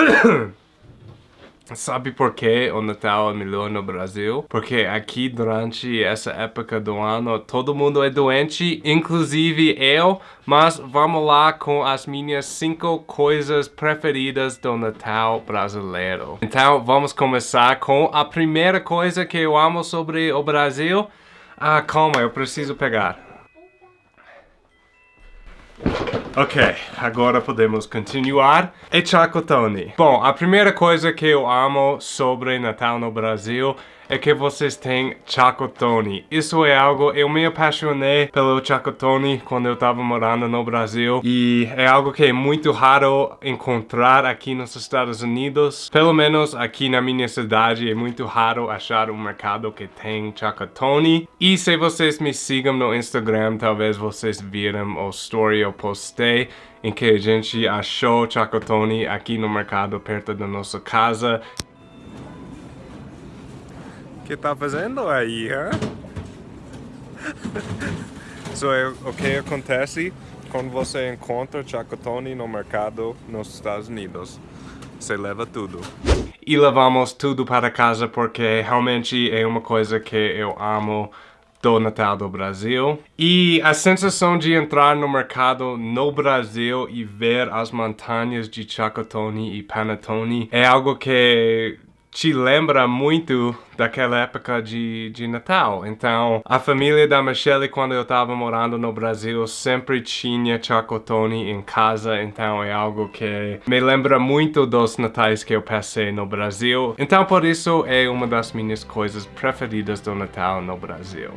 Sabe por que o Natal é melhor no Brasil? Porque aqui durante essa época do ano todo mundo é doente, inclusive eu. Mas vamos lá com as minhas 5 coisas preferidas do Natal brasileiro. Então vamos começar com a primeira coisa que eu amo sobre o Brasil. Ah, calma, eu preciso pegar. Ok, agora podemos continuar. E chacotone. Bom, a primeira coisa que eu amo sobre Natal no Brasil é que vocês têm chacotone. Isso é algo, eu me apaixonei pelo chacotone quando eu estava morando no Brasil e é algo que é muito raro encontrar aqui nos Estados Unidos. Pelo menos aqui na minha cidade é muito raro achar um mercado que tem chacotone. E se vocês me sigam no Instagram, talvez vocês viram o story eu postei em que a gente achou chacotone aqui no mercado perto da nossa casa que tá fazendo aí, hã? so, é, o que acontece quando você encontra chacotone no mercado nos Estados Unidos? Você leva tudo. E levamos tudo para casa porque realmente é uma coisa que eu amo do Natal do Brasil. E a sensação de entrar no mercado no Brasil e ver as montanhas de chacotone e panetone é algo que te lembra muito daquela época de, de Natal. Então, a família da Michelle, quando eu estava morando no Brasil, sempre tinha chocotone em casa. Então, é algo que me lembra muito dos natais que eu passei no Brasil. Então, por isso, é uma das minhas coisas preferidas do Natal no Brasil.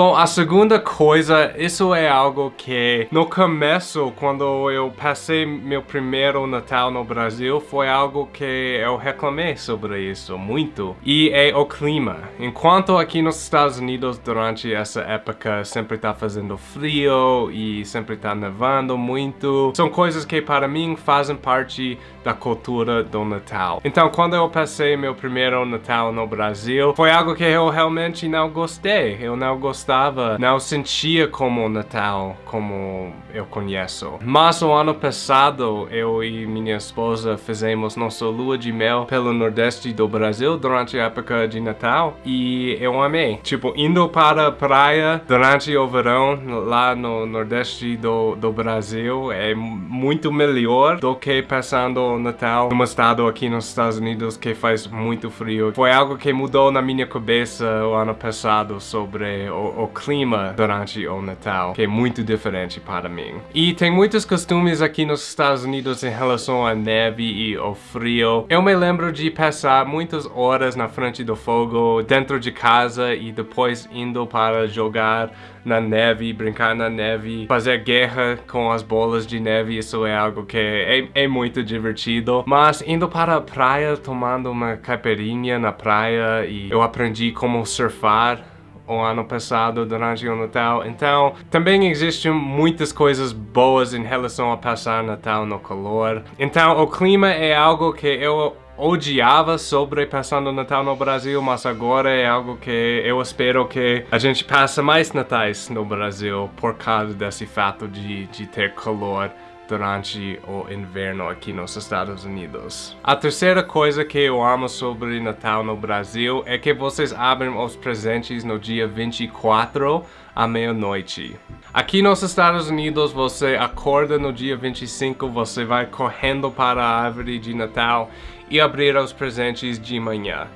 Bom, a segunda coisa, isso é algo que no começo, quando eu passei meu primeiro Natal no Brasil, foi algo que eu reclamei sobre isso muito. E é o clima. Enquanto aqui nos Estados Unidos, durante essa época, sempre tá fazendo frio e sempre tá nevando muito, são coisas que para mim fazem parte da cultura do Natal. Então, quando eu passei meu primeiro Natal no Brasil, foi algo que eu realmente não gostei. Eu não gostei não sentia como Natal como eu conheço. Mas o ano passado, eu e minha esposa fizemos nossa lua de mel pelo nordeste do Brasil durante a época de Natal e eu amei. Tipo, indo para a praia durante o verão lá no nordeste do, do Brasil é muito melhor do que passando o Natal num estado aqui nos Estados Unidos que faz muito frio. Foi algo que mudou na minha cabeça o ano passado sobre o, o clima durante o Natal, que é muito diferente para mim. E tem muitos costumes aqui nos Estados Unidos em relação à neve e ao frio. Eu me lembro de passar muitas horas na frente do fogo, dentro de casa e depois indo para jogar na neve, brincar na neve, fazer guerra com as bolas de neve, isso é algo que é, é muito divertido. Mas indo para a praia, tomando uma caipirinha na praia e eu aprendi como surfar o ano passado durante o Natal. Então, também existem muitas coisas boas em relação a passar Natal no calor. Então, o clima é algo que eu odiava sobre passando Natal no Brasil, mas agora é algo que eu espero que a gente passe mais natais no Brasil por causa desse fato de, de ter calor durante o inverno aqui nos Estados Unidos. A terceira coisa que eu amo sobre Natal no Brasil é que vocês abrem os presentes no dia 24 à meia-noite. Aqui nos Estados Unidos, você acorda no dia 25, você vai correndo para a árvore de Natal e abrir os presentes de manhã.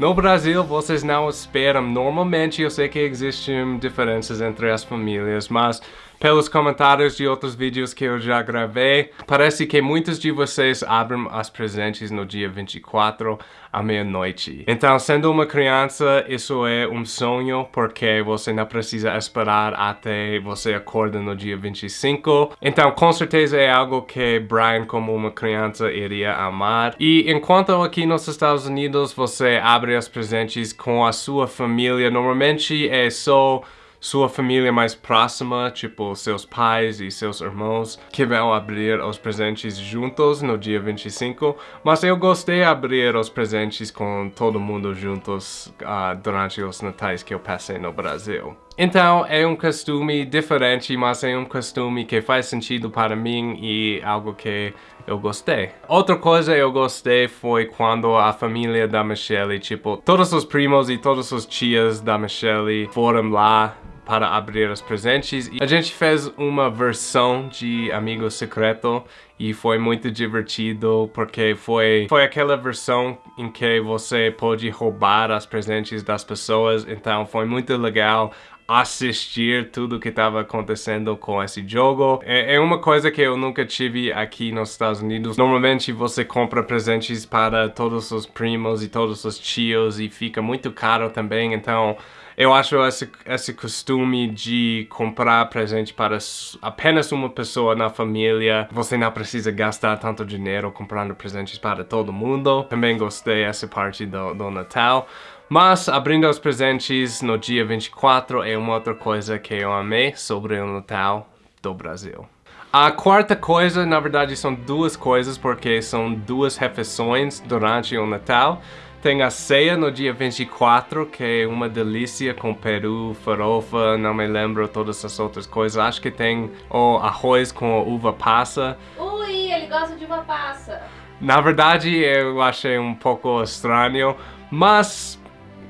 No Brasil, vocês não esperam. Normalmente, eu sei que existem diferenças entre as famílias, mas pelos comentários de outros vídeos que eu já gravei, parece que muitos de vocês abrem as presentes no dia 24 à meia-noite. Então, sendo uma criança, isso é um sonho, porque você não precisa esperar até você acorda no dia 25. Então, com certeza é algo que Brian, como uma criança, iria amar. E enquanto aqui nos Estados Unidos, você abre as presentes com a sua família, normalmente é só sua família mais próxima, tipo seus pais e seus irmãos, que vão abrir os presentes juntos no dia 25, mas eu gostei de abrir os presentes com todo mundo juntos uh, durante os natais que eu passei no Brasil. Então, é um costume diferente, mas é um costume que faz sentido para mim e algo que eu gostei. Outra coisa eu gostei foi quando a família da Michelle, tipo, todos os primos e todas as tias da Michelle foram lá para abrir os presentes. E a gente fez uma versão de Amigo Secreto e foi muito divertido porque foi, foi aquela versão em que você pode roubar os presentes das pessoas, então foi muito legal assistir tudo que estava acontecendo com esse jogo. É, é, uma coisa que eu nunca tive aqui nos Estados Unidos. Normalmente você compra presentes para todos os primos e todos os tios e fica muito caro também, então eu acho esse, esse costume de comprar presente para apenas uma pessoa na família, você não precisa gastar tanto dinheiro comprando presentes para todo mundo. Também gostei dessa parte do, do Natal. Mas abrindo os presentes no dia 24 é uma outra coisa que eu amei sobre o Natal do Brasil. A quarta coisa, na verdade, são duas coisas, porque são duas refeições durante o Natal. Tem a ceia no dia 24, que é uma delícia com peru, farofa, não me lembro todas as outras coisas. Acho que tem o arroz com uva passa. Ui, ele gosta de uva passa. Na verdade, eu achei um pouco estranho, mas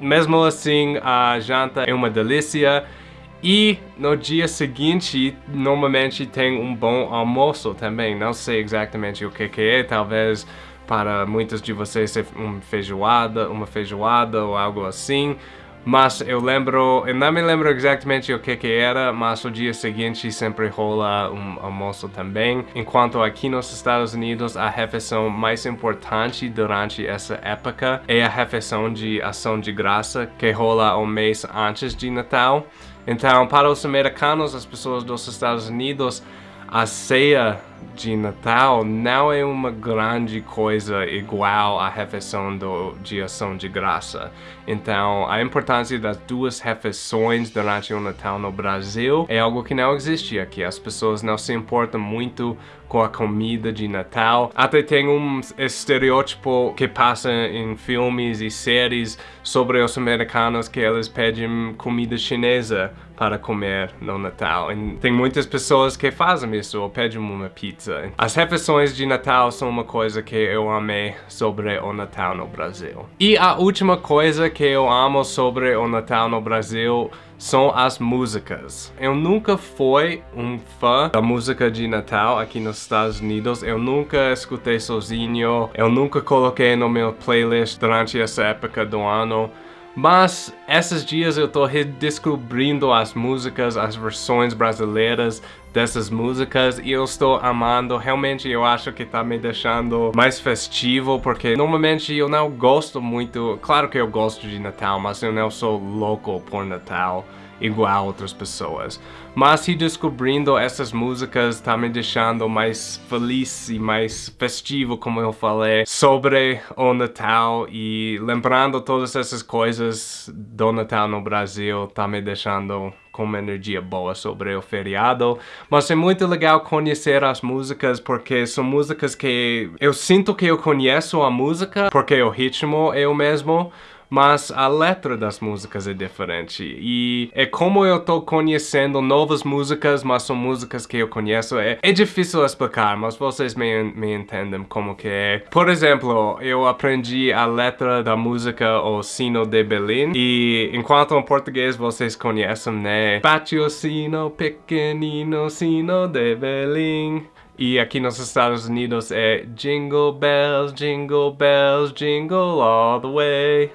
mesmo assim a janta é uma delícia. E no dia seguinte, normalmente tem um bom almoço também. Não sei exatamente o que, que é, talvez para muitos de vocês é uma feijoada, uma feijoada ou algo assim. Mas eu lembro, eu não me lembro exatamente o que que era, mas o dia seguinte sempre rola um almoço também. Enquanto aqui nos Estados Unidos a refeição mais importante durante essa época é a refeição de ação de graça que rola um mês antes de Natal. Então para os americanos, as pessoas dos Estados Unidos, a ceia de Natal não é uma grande coisa igual à refeição do, de ação de graça. Então, a importância das duas refeições durante o Natal no Brasil é algo que não existe aqui. As pessoas não se importam muito com a comida de Natal. Até tem um estereótipo que passa em filmes e séries sobre os americanos que eles pedem comida chinesa para comer no Natal. E tem muitas pessoas que fazem isso ou pedem uma pizza. As refeições de Natal são uma coisa que eu amei sobre o Natal no Brasil. E a última coisa que eu amo sobre o Natal no Brasil são as músicas. Eu nunca fui um fã da música de Natal aqui nos Estados Unidos. Eu nunca escutei sozinho. Eu nunca coloquei no meu playlist durante essa época do ano. Mas esses dias eu tô redescobrindo as músicas, as versões brasileiras dessas músicas e eu estou amando. Realmente eu acho que tá me deixando mais festivo porque normalmente eu não gosto muito... Claro que eu gosto de Natal, mas eu não sou louco por Natal igual outras pessoas. Mas redescobrindo essas músicas tá me deixando mais feliz e mais festivo, como eu falei, sobre o Natal e lembrando todas essas coisas do Natal no Brasil tá me deixando com uma energia boa sobre o feriado. Mas é muito legal conhecer as músicas porque são músicas que eu sinto que eu conheço a música porque o ritmo é o mesmo, mas a letra das músicas é diferente. E é como eu tô conhecendo novas músicas, mas são músicas que eu conheço. É, é difícil explicar, mas vocês me, me entendem como que é. Por exemplo, eu aprendi a letra da música O Sino de Belém. E enquanto em português vocês conhecem, né? Bate o sino, pequenino sino de Belém. E aqui nos Estados Unidos é Jingle Bells, Jingle Bells, Jingle All The Way.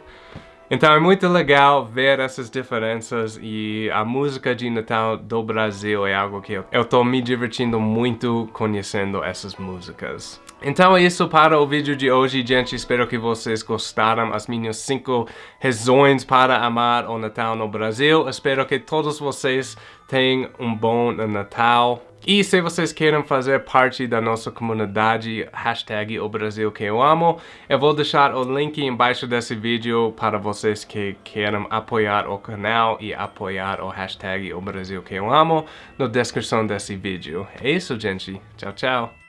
Então é muito legal ver essas diferenças e a música de Natal do Brasil é algo que eu, tô me divertindo muito conhecendo essas músicas. Então é isso para o vídeo de hoje, gente. Espero que vocês gostaram as minhas 5 razões para amar o Natal no Brasil. Espero que todos vocês tenham um bom Natal. E se vocês querem fazer parte da nossa comunidade, hashtag o Brasil que eu amo, eu vou deixar o link embaixo desse vídeo para vocês que querem apoiar o canal e apoiar o hashtag o Brasil que eu amo na descrição desse vídeo. É isso, gente. Tchau, tchau.